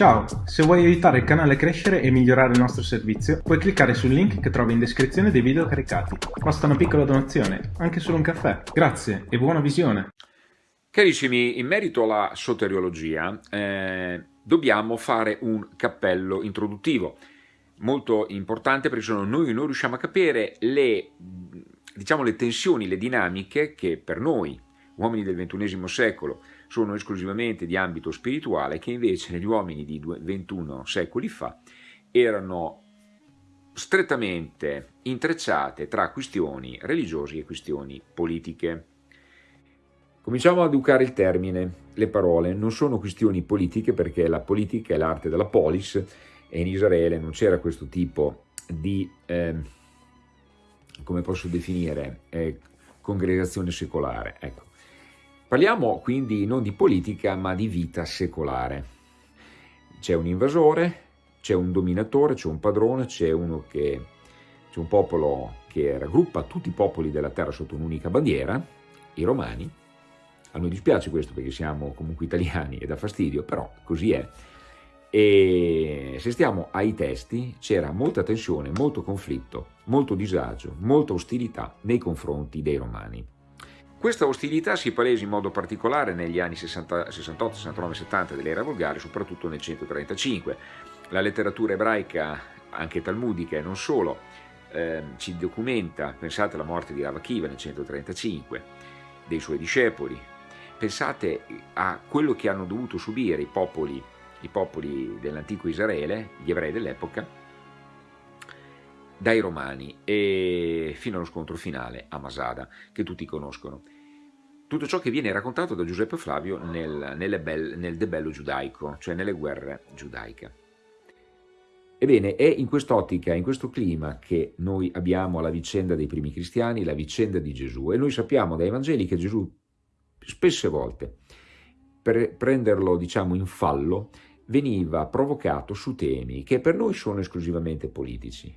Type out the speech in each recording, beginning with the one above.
Ciao, se vuoi aiutare il canale a crescere e migliorare il nostro servizio, puoi cliccare sul link che trovi in descrizione dei video caricati. Basta una piccola donazione, anche solo un caffè. Grazie e buona visione! Carissimi, in merito alla soteriologia, eh, dobbiamo fare un cappello introduttivo, molto importante perché se no noi non riusciamo a capire le, diciamo, le tensioni, le dinamiche che per noi, uomini del XXI secolo, sono esclusivamente di ambito spirituale che invece negli uomini di 21 secoli fa erano strettamente intrecciate tra questioni religiose e questioni politiche. Cominciamo a educare il termine, le parole non sono questioni politiche perché la politica è l'arte della polis e in Israele non c'era questo tipo di, eh, come posso definire, eh, congregazione secolare. Ecco. Parliamo quindi non di politica ma di vita secolare. C'è un invasore, c'è un dominatore, c'è un padrone, c'è uno che c'è un popolo che raggruppa tutti i popoli della terra sotto un'unica bandiera, i romani. A noi dispiace questo perché siamo comunque italiani e dà fastidio, però così è. E se stiamo ai testi c'era molta tensione, molto conflitto, molto disagio, molta ostilità nei confronti dei romani. Questa ostilità si palesa in modo particolare negli anni 60, 68, 69, 70 dell'era volgare, soprattutto nel 135. La letteratura ebraica, anche talmudica e non solo, eh, ci documenta, pensate alla morte di Rav Akiva nel 135, dei suoi discepoli, pensate a quello che hanno dovuto subire i popoli, i popoli dell'antico Israele, gli ebrei dell'epoca, dai Romani e fino allo scontro finale a Masada, che tutti conoscono. Tutto ciò che viene raccontato da Giuseppe Flavio nel, nel, nel Debello giudaico, cioè nelle guerre giudaiche. Ebbene, è in quest'ottica, in questo clima che noi abbiamo la vicenda dei primi cristiani, la vicenda di Gesù e noi sappiamo dai Vangeli che Gesù spesse volte per prenderlo diciamo in fallo veniva provocato su temi che per noi sono esclusivamente politici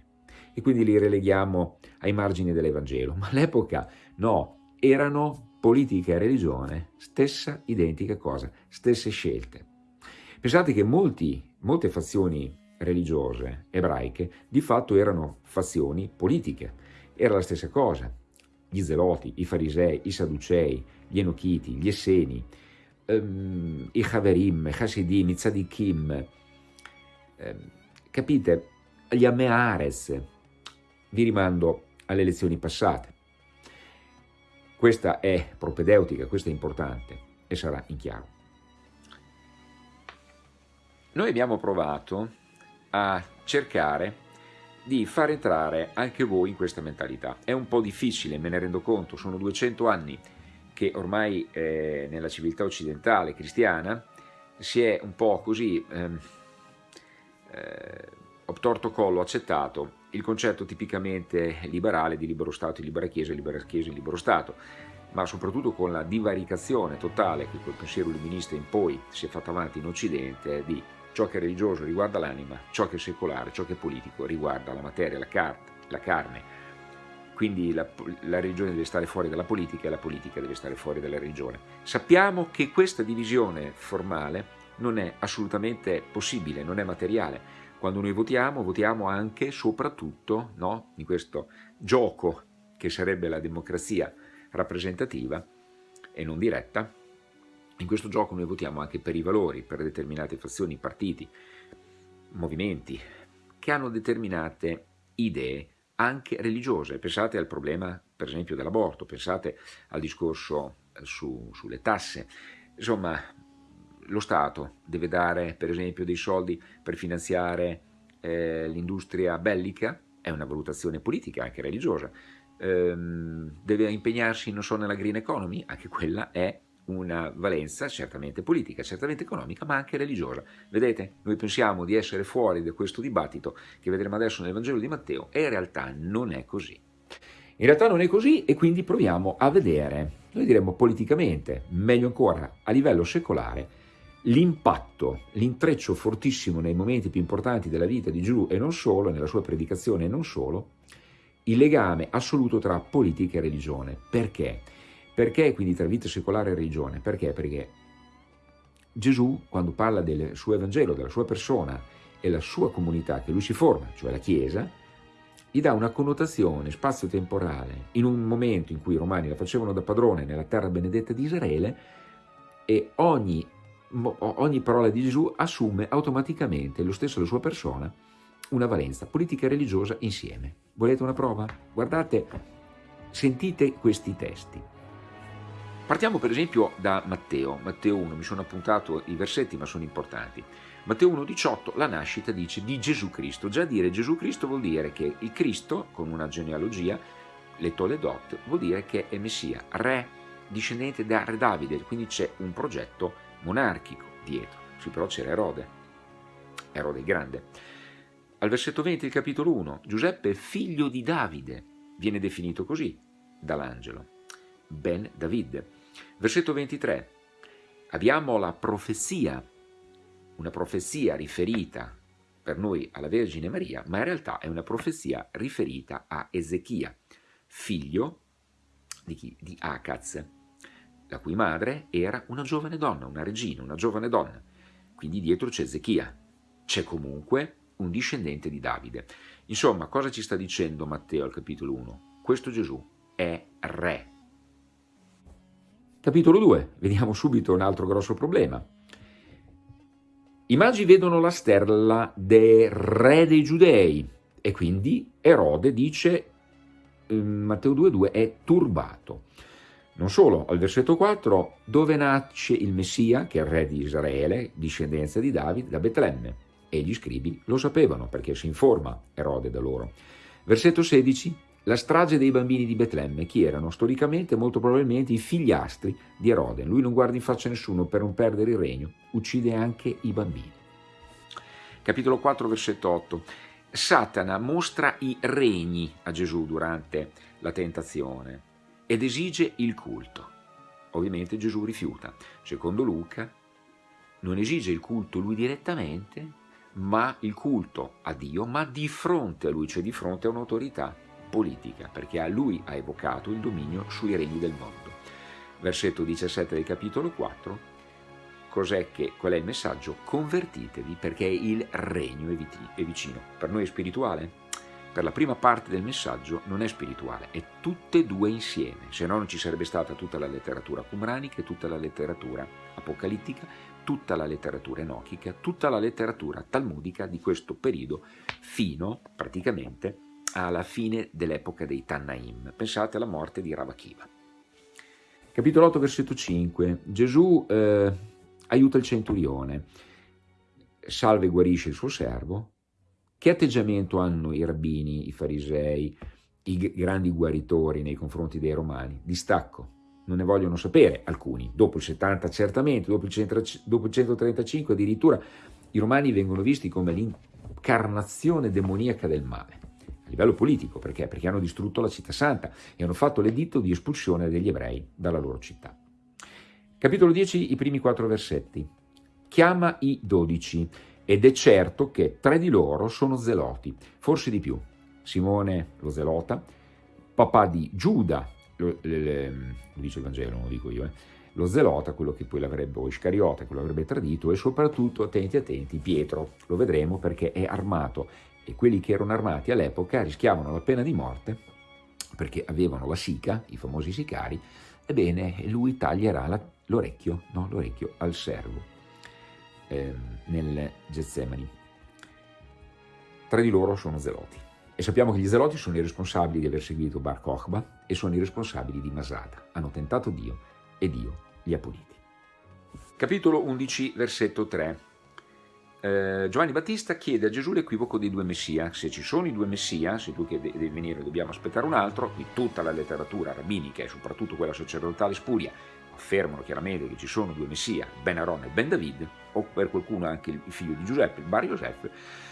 e quindi li releghiamo ai margini dell'Evangelo, ma all'epoca no, erano politica e religione, stessa identica cosa, stesse scelte. Pensate che molti, molte fazioni religiose ebraiche di fatto erano fazioni politiche, era la stessa cosa. Gli zeloti, i farisei, i sadducei, gli enochiti, gli esseni, um, i Haverim, i Hasidim, i Tzadikim, um, capite, gli Ameares, vi rimando alle lezioni passate. Questa è propedeutica, questa è importante e sarà in chiaro. Noi abbiamo provato a cercare di far entrare anche voi in questa mentalità. È un po' difficile, me ne rendo conto, sono 200 anni che ormai eh, nella civiltà occidentale cristiana si è un po' così ehm, eh, obtorto collo accettato il concetto tipicamente liberale di libero Stato, libera Chiesa, libera Chiesa, libero Stato, ma soprattutto con la divaricazione totale che col pensiero illuminista in poi si è fatta avanti in Occidente di ciò che è religioso riguarda l'anima, ciò che è secolare, ciò che è politico riguarda la materia, la, car la carne, quindi la, la, religione deve stare fuori dalla politica e la politica deve stare fuori dalla religione. Sappiamo che questa divisione formale non è assolutamente possibile, non è materiale, quando noi votiamo, votiamo anche, soprattutto, no? in questo gioco che sarebbe la democrazia rappresentativa e non diretta, in questo gioco noi votiamo anche per i valori, per determinate fazioni, partiti, movimenti, che hanno determinate idee anche religiose. Pensate al problema, per esempio, dell'aborto, pensate al discorso su, sulle tasse. Insomma, lo Stato deve dare per esempio dei soldi per finanziare eh, l'industria bellica, è una valutazione politica, anche religiosa, ehm, deve impegnarsi, non so, nella green economy, anche quella è una valenza certamente politica, certamente economica, ma anche religiosa. Vedete, noi pensiamo di essere fuori da questo dibattito che vedremo adesso nel Vangelo di Matteo e in realtà non è così. In realtà non è così e quindi proviamo a vedere, noi diremmo politicamente, meglio ancora a livello secolare, l'impatto, l'intreccio fortissimo nei momenti più importanti della vita di Gesù e non solo, nella sua predicazione e non solo, il legame assoluto tra politica e religione. Perché? Perché quindi tra vita secolare e religione? Perché? Perché Gesù, quando parla del suo Evangelo, della sua persona e la sua comunità che lui si forma, cioè la Chiesa, gli dà una connotazione spazio-temporale in un momento in cui i romani la facevano da padrone nella terra benedetta di Israele e ogni, ogni parola di Gesù assume automaticamente lo stesso la sua persona una valenza politica e religiosa insieme. Volete una prova? Guardate, sentite questi testi. Partiamo per esempio da Matteo, Matteo 1, mi sono appuntato i versetti ma sono importanti. Matteo 1,18, la nascita dice di Gesù Cristo. Già dire Gesù Cristo vuol dire che il Cristo, con una genealogia, le Toledot, vuol dire che è Messia, re, discendente da Re Davide, quindi c'è un progetto monarchico dietro. Sì, però c'era Erode, Erode il Grande. Al versetto 20 del capitolo 1, Giuseppe, figlio di Davide, viene definito così dall'angelo. Ben David. Versetto 23. Abbiamo la profezia, una profezia riferita per noi alla Vergine Maria, ma in realtà è una profezia riferita a Ezechia, figlio di chi? Di Acaz, la cui madre era una giovane donna, una regina, una giovane donna. Quindi dietro c'è Ezechia. C'è comunque un discendente di Davide. Insomma, cosa ci sta dicendo Matteo al capitolo 1? Questo Gesù è re. Capitolo 2, vediamo subito un altro grosso problema. I magi vedono la stella del re dei giudei e quindi Erode dice, Matteo 2,2, è turbato. Non solo, al versetto 4, dove nasce il Messia, che è il re di Israele, discendenza di Davide, da Betlemme. E gli scribi lo sapevano perché si informa Erode da loro. Versetto 16, la strage dei bambini di Betlemme, chi erano storicamente molto probabilmente i figliastri di Erode. Lui non guarda in faccia nessuno per non perdere il regno, uccide anche i bambini. Capitolo 4, versetto 8. Satana mostra i regni a Gesù durante la tentazione ed esige il culto. Ovviamente Gesù rifiuta. Secondo Luca non esige il culto lui direttamente, ma il culto a Dio, ma di fronte a lui, cioè di fronte a un'autorità politica, perché a lui ha evocato il dominio sui regni del mondo. Versetto 17 del capitolo 4, cos'è che, qual è il messaggio? Convertitevi perché il regno è vicino. Per noi è spirituale? Per la prima parte del messaggio non è spirituale, è tutte e due insieme, se no non ci sarebbe stata tutta la letteratura cumranica tutta la letteratura apocalittica, tutta la letteratura enochica, tutta la letteratura talmudica di questo periodo fino praticamente alla fine dell'epoca dei Tannaim. Pensate alla morte di Ravakiva. Capitolo 8, versetto 5. Gesù eh, aiuta il centurione, salva e guarisce il suo servo. Che atteggiamento hanno i rabbini, i farisei, i grandi guaritori nei confronti dei romani? Distacco. Non ne vogliono sapere alcuni. Dopo il 70 certamente, dopo il, 135 addirittura, i romani vengono visti come l'incarnazione demoniaca del male livello politico, perché? Perché hanno distrutto la città santa e hanno fatto l'editto di espulsione degli ebrei dalla loro città. Capitolo 10, i primi quattro versetti. Chiama i dodici ed è certo che tre di loro sono zeloti, forse di più. Simone lo zelota, papà di Giuda, lo, le, lo dice il Vangelo, non lo dico io, eh, lo zelota, quello che poi l'avrebbe, o Iscariota, che l'avrebbe tradito, e soprattutto, attenti attenti, Pietro, lo vedremo perché è armato e quelli che erano armati all'epoca rischiavano la pena di morte perché avevano la sica, i famosi sicari, ebbene lui taglierà l'orecchio no? al servo eh, nel Getsemani. Tre di loro sono zeloti. E sappiamo che gli zeloti sono i responsabili di aver seguito Bar Kochba e sono i responsabili di Masada. Hanno tentato Dio e Dio li ha puniti. Capitolo 11, versetto 3 eh, Giovanni Battista chiede a Gesù l'equivoco dei due messia. Se ci sono i due messia, se tu che devi venire dobbiamo aspettare un altro, qui tutta la letteratura rabbinica e soprattutto quella sacerdotale spuria affermano chiaramente che ci sono due messia, Ben Aaron e Ben David, o per qualcuno anche il figlio di Giuseppe, il Bar Joseph,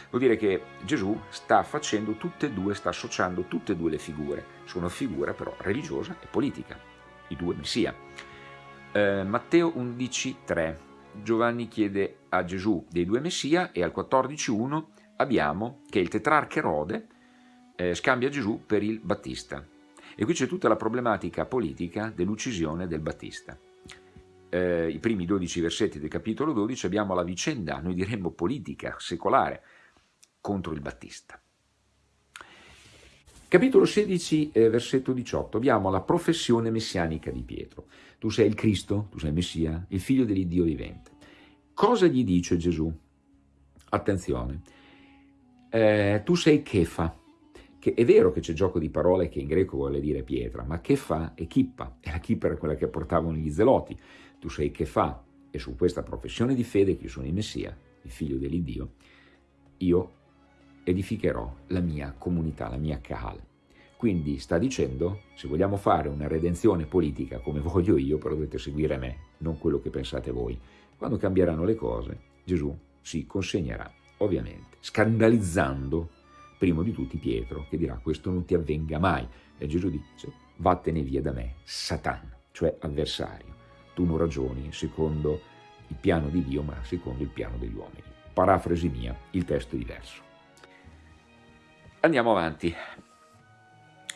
vuol dire che Gesù sta facendo tutte e due, sta associando tutte e due le figure. Sono figura però religiosa e politica, i due messia. Eh, Matteo 11, 3 Giovanni chiede a Gesù dei due Messia e al 14.1 abbiamo che il tetrarca Erode eh, scambia Gesù per il Battista. E qui c'è tutta la problematica politica dell'uccisione del Battista. eh, i primi 12 versetti del capitolo 12 abbiamo la vicenda, noi diremmo politica, secolare, contro il Battista. Capitolo 16, eh, versetto 18, abbiamo la professione messianica di Pietro. Tu sei il Cristo, tu sei il Messia, il figlio dell'Iddio vivente. Cosa gli dice Gesù? Attenzione, eh, tu sei Kefa, che è vero che c'è gioco di parole che in greco vuole dire pietra, ma Kefa è chippa, e la chippa era quella che portavano gli zeloti. Tu sei Kefa, e su questa professione di fede che io sono il Messia, il figlio dell'Iddio, io edificherò la mia comunità, la mia Kahal. Quindi sta dicendo, se vogliamo fare una redenzione politica come voglio io, però dovete seguire me, non quello che pensate voi. Quando cambieranno le cose, Gesù si consegnerà, ovviamente, scandalizzando primo di tutti Pietro, che dirà questo non ti avvenga mai. E Gesù dice, vattene via da me, Satan, cioè avversario. Tu non ragioni secondo il piano di Dio, ma secondo il piano degli uomini. Parafrasi mia, il testo è diverso. Andiamo avanti.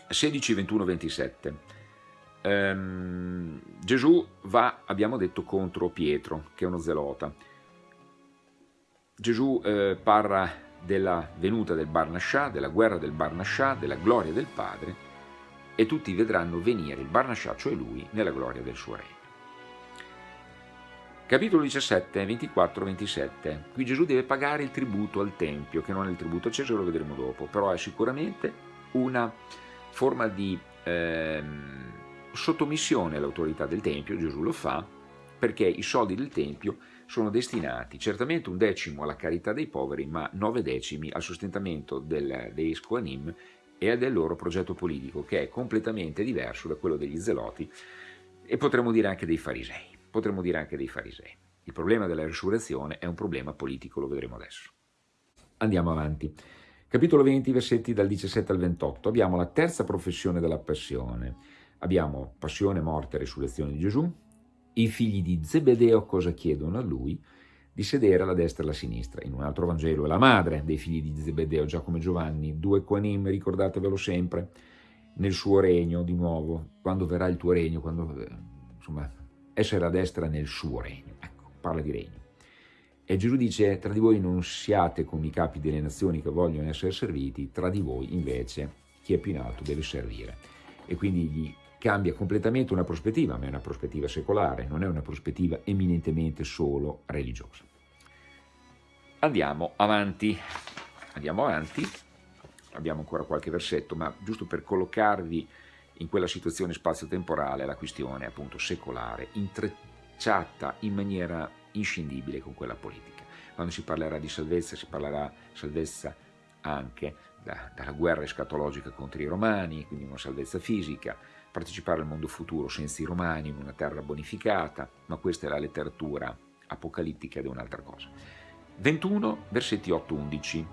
16, 21, 27. Ehm, Gesù va, abbiamo detto, contro Pietro, che è uno zelota. Gesù eh, parla della venuta del Barnascià, della guerra del Barnascià, della gloria del Padre, e tutti vedranno venire il Barnascià, cioè lui, nella gloria del suo regno. Capitolo 17, 24-27. Qui Gesù deve pagare il tributo al Tempio, che non è il tributo a Cesare, lo vedremo dopo, però è sicuramente una forma di eh, sottomissione all'autorità del Tempio, Gesù lo fa, perché i soldi del Tempio sono destinati certamente un decimo alla carità dei poveri, ma nove decimi al sostentamento del, dei Scoanim e del loro progetto politico, che è completamente diverso da quello degli Zeloti e potremmo dire anche dei Farisei potremmo dire anche dei farisei. Il problema della risurrezione è un problema politico, lo vedremo adesso. Andiamo avanti. Capitolo 20, versetti dal 17 al 28. Abbiamo la terza professione della passione. Abbiamo passione, morte e risurrezione di Gesù. I figli di Zebedeo cosa chiedono a lui? Di sedere alla destra e alla sinistra. In un altro Vangelo è la madre dei figli di Zebedeo, Giacomo e Giovanni, due quanim, ricordatevelo sempre, nel suo regno di nuovo, quando verrà il tuo regno, quando, eh, insomma, essere a destra nel suo regno. Ecco, parla di regno. E Gesù dice, tra di voi non siate come i capi delle nazioni che vogliono essere serviti, tra di voi invece chi è più in alto deve servire. E quindi gli cambia completamente una prospettiva, ma è una prospettiva secolare, non è una prospettiva eminentemente solo religiosa. Andiamo avanti, andiamo avanti, abbiamo ancora qualche versetto, ma giusto per collocarvi in quella situazione spazio-temporale la questione appunto secolare, intrecciata in maniera inscindibile con quella politica. Quando si parlerà di salvezza si parlerà salvezza anche da, dalla guerra escatologica contro i romani, quindi una salvezza fisica, partecipare al mondo futuro senza i romani in una terra bonificata, ma questa è la letteratura apocalittica ed è un'altra cosa. 21 versetti 8-11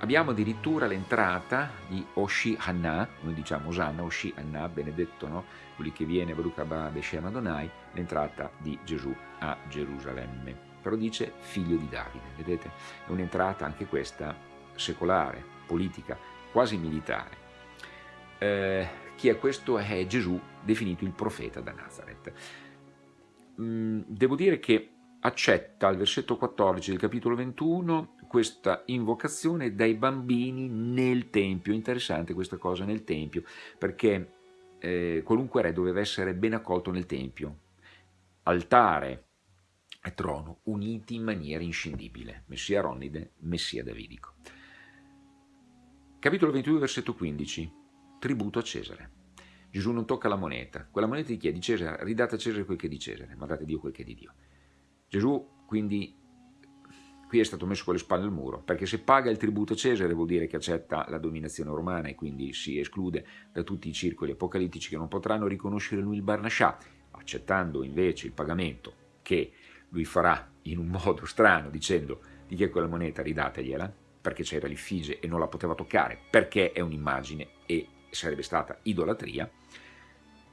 Abbiamo addirittura l'entrata di Oshi Hanna, noi diciamo Osanna, Oshi Hanna, benedetto, no? Quelli che viene Baruch Abba Beshem Adonai, l'entrata di Gesù a Gerusalemme. Però dice figlio di Davide, vedete? È un'entrata anche questa secolare, politica, quasi militare. Eh, chi è questo? È Gesù, definito il profeta da Nazareth. Mm, devo dire che accetta al versetto 14 del capitolo 21 questa invocazione dai bambini nel Tempio. Interessante questa cosa nel Tempio, perché eh, qualunque re doveva essere ben accolto nel Tempio. Altare e trono uniti in maniera inscindibile. Messia Ronide, Messia Davidico. Capitolo 22, versetto 15. Tributo a Cesare. Gesù non tocca la moneta. Quella moneta di chi è? Di Cesare. Ridate a Cesare quel che è di Cesare, ma date a Dio quel che è di Dio. Gesù quindi qui è stato messo con le spalle al muro, perché se paga il tributo a Cesare vuol dire che accetta la dominazione romana e quindi si esclude da tutti i circoli apocalittici che non potranno riconoscere lui il Barnascià, accettando invece il pagamento che lui farà in un modo strano dicendo di chi è quella moneta ridategliela, perché c'era l'ifige e non la poteva toccare, perché è un'immagine e sarebbe stata idolatria,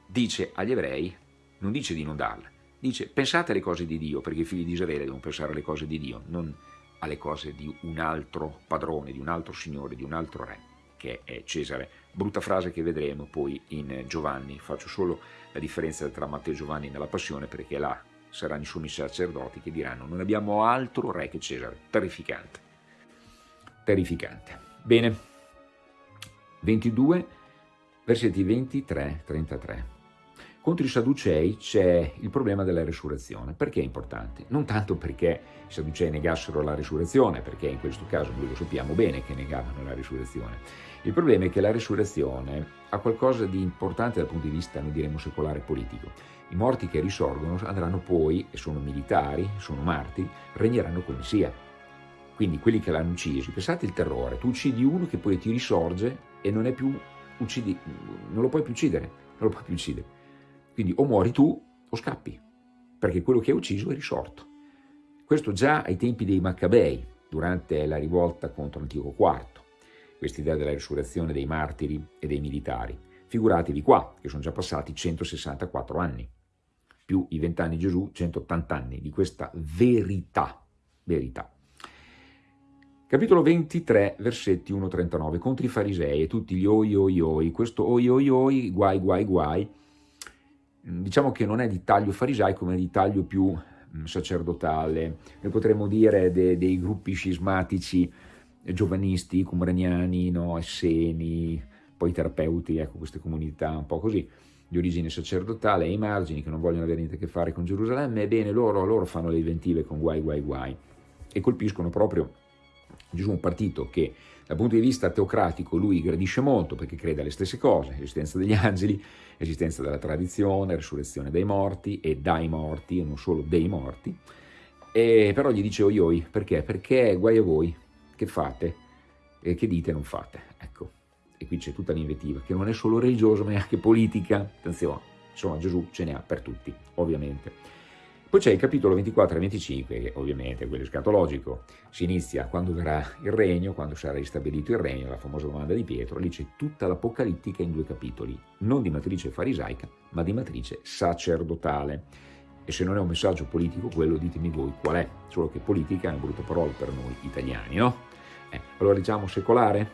dice agli ebrei, non dice di non darla, dice pensate alle cose di Dio, perché i figli di Israele devono pensare alle cose di Dio, non alle cose di un altro padrone, di un altro signore, di un altro re, che è Cesare. Brutta frase che vedremo poi in Giovanni, faccio solo la differenza tra Matteo e Giovanni nella passione perché là saranno i sommi sacerdoti che diranno non abbiamo altro re che Cesare. Terrificante. Terrificante. Bene. 22, versetti 23-33. Contro i Sadducei c'è il problema della resurrezione. Perché è importante? Non tanto perché i Sadducei negassero la resurrezione, perché in questo caso noi lo sappiamo bene che negavano la resurrezione. Il problema è che la resurrezione ha qualcosa di importante dal punto di vista, noi diremo, secolare e politico. I morti che risorgono andranno poi, e sono militari, sono martiri, regneranno come sia. Quindi quelli che l'hanno ucciso, pensate il terrore, tu uccidi uno che poi ti risorge e non, più, uccidi, non lo puoi più uccidere, non lo puoi più uccidere. Quindi o muori tu o scappi, perché quello che hai ucciso è risorto. Questo già ai tempi dei Maccabei, durante la rivolta contro l'antico quarto, questa idea della risurrezione dei martiri e dei militari. Figuratevi qua, che sono già passati 164 anni, più i 20 anni di Gesù, 180 anni di questa verità, verità. Capitolo 23, versetti 1-39, contro i farisei e tutti gli oi oi oi, questo oi oi oi, guai guai guai, diciamo che non è di taglio farisaico, ma è di taglio più mm, sacerdotale. Noi potremmo dire de, dei gruppi scismatici eh, giovanisti, cumraniani, no, esseni, poi terapeuti, ecco queste comunità un po' così, di origine sacerdotale, ai margini, che non vogliono avere niente a che fare con Gerusalemme, ebbene loro, loro fanno le inventive con guai guai guai e colpiscono proprio Gesù un partito che dal punto di vista teocratico lui gradisce molto perché crede alle stesse cose, l'esistenza degli angeli, l'esistenza della tradizione, resurrezione dei morti e dai morti e non solo dei morti, e però gli dice oi oi, perché? Perché guai a voi, che fate, e che dite non fate, ecco. E qui c'è tutta l'invettiva, che non è solo religiosa ma è anche politica, attenzione, insomma Gesù ce ne ha per tutti, ovviamente. Poi c'è il capitolo 24 e 25, che ovviamente è quello scatologico, si inizia quando verrà il regno, quando sarà ristabilito il regno, la famosa domanda di Pietro, lì c'è tutta l'apocalittica in due capitoli, non di matrice farisaica, ma di matrice sacerdotale. E se non è un messaggio politico quello, ditemi voi qual è, solo che politica è una brutta parola per noi italiani, no? Eh, allora diciamo secolare,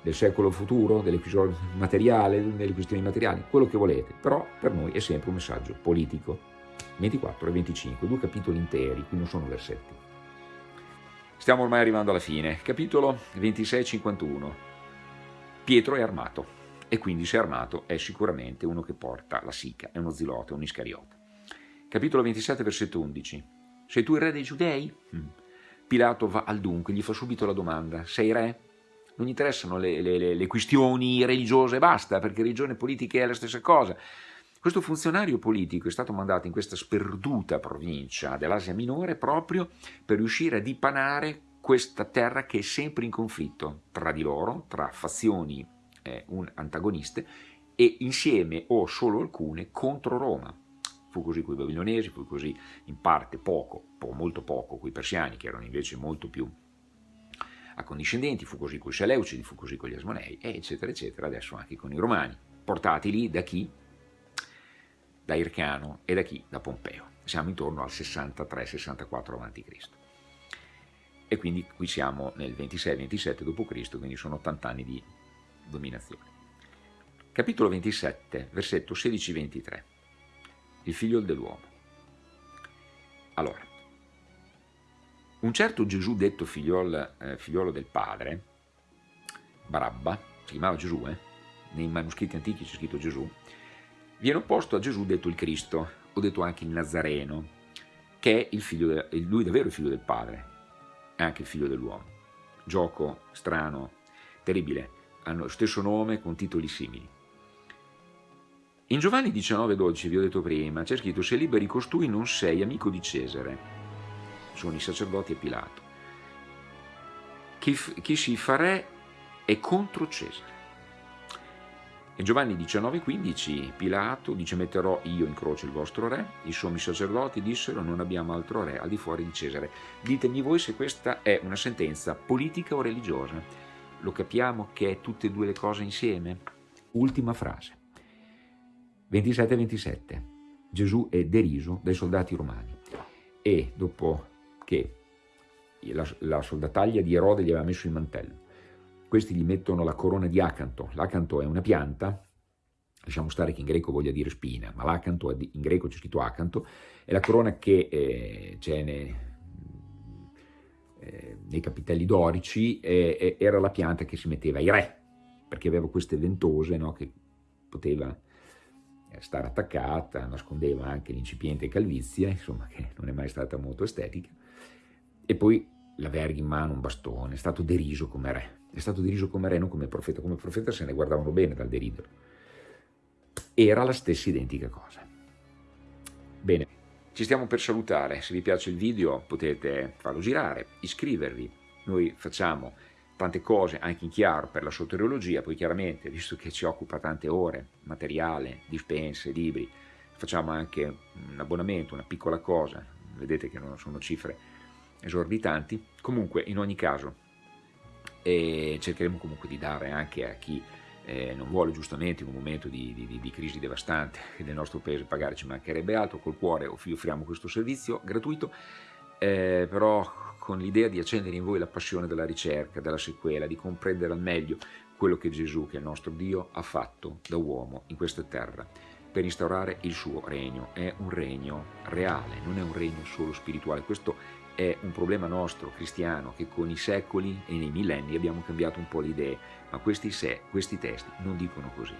del secolo futuro, delle questioni materiali, delle questioni materiali, quello che volete, però per noi è sempre un messaggio politico. 24 e 25, due capitoli interi, qui non sono versetti. Stiamo ormai arrivando alla fine. Capitolo 26 51. Pietro è armato e quindi se è armato è sicuramente uno che porta la sica, è uno zilote, un iscariota. Capitolo 27 versetto 11. Sei tu il re dei giudei? Mm. Pilato va al dunque, gli fa subito la domanda, sei re? Non gli interessano le, le, le questioni religiose, basta, perché religione e politica è la stessa cosa. Questo funzionario politico è stato mandato in questa sperduta provincia dell'Asia Minore proprio per riuscire a dipanare questa terra che è sempre in conflitto tra di loro, tra fazioni eh, antagoniste e insieme o solo alcune contro Roma. Fu così con i babilonesi, fu così in parte poco, po molto poco con i persiani che erano invece molto più accondiscendenti, fu così con i Seleucidi, fu così con gli Asmonei, eccetera, eccetera, adesso anche con i Romani, portati lì da chi? Da Ircano e da chi? Da Pompeo. Siamo intorno al 63-64 a.C. E quindi qui siamo nel 26-27 d.C., quindi sono 80 anni di dominazione. Capitolo 27, versetto 16-23. Il figlio dell'uomo. Allora, un certo Gesù detto figliolo, eh, figliolo del padre, Barabba, si chiamava Gesù, eh? nei manoscritti antichi c'è scritto Gesù, viene opposto a Gesù detto il Cristo, o detto anche il Nazareno, che è de, lui davvero il figlio del Padre, è anche il figlio dell'uomo. Gioco strano, terribile, hanno lo stesso nome con titoli simili. In Giovanni 19,12, vi ho detto prima, c'è scritto se liberi costui non sei amico di Cesare. Sono i sacerdoti e Pilato. Chi, chi si fa re è contro Cesare. E Giovanni 19,15 Pilato dice metterò io in croce il vostro re, i sommi sacerdoti dissero non abbiamo altro re al di fuori di Cesare. Ditemi voi se questa è una sentenza politica o religiosa. Lo capiamo che è tutte e due le cose insieme? Ultima frase. 27-27. Gesù è deriso dai soldati romani e dopo che la, la soldataglia di Erode gli aveva messo il mantello, questi gli mettono la corona di acanto. L'acanto è una pianta lasciamo stare che in greco voglia dire spina, ma l'acanto, in greco c'è scritto acanto, è la corona che eh, c'è nei, eh, nei, capitelli dorici, eh, era la pianta che si metteva ai re, perché aveva queste ventose no, che poteva eh, stare attaccata, nascondeva anche l'incipiente calvizia, insomma che non è mai stata molto estetica, e poi la verga in mano, un bastone, è stato deriso come re, è stato deriso come re, non come profeta, come profeta se ne guardavano bene dal deriderlo. Era la stessa identica cosa. Bene, ci stiamo per salutare, se vi piace il video potete farlo girare, iscrivervi, noi facciamo tante cose anche in chiaro per la soteriologia, poi chiaramente, visto che ci occupa tante ore, materiale, dispense, libri, facciamo anche un abbonamento, una piccola cosa, vedete che non sono cifre esorbitanti, comunque in ogni caso eh, cercheremo comunque di dare anche a chi eh, non vuole giustamente in un momento di, di, di, crisi devastante nel nostro paese pagare ci mancherebbe altro, col cuore offriamo questo servizio gratuito, eh, però con l'idea di accendere in voi la passione della ricerca, della sequela, di comprendere al meglio quello che Gesù, che è il nostro Dio, ha fatto da uomo in questa terra per instaurare il suo regno. È un regno reale, non è un regno solo spirituale. Questo è un problema nostro, cristiano, che con i secoli e nei millenni abbiamo cambiato un po' le idee, ma questi, se, questi testi non dicono così.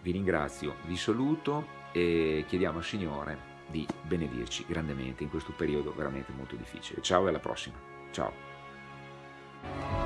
Vi ringrazio, vi saluto e chiediamo al Signore di benedirci grandemente in questo periodo veramente molto difficile. Ciao e alla prossima. Ciao.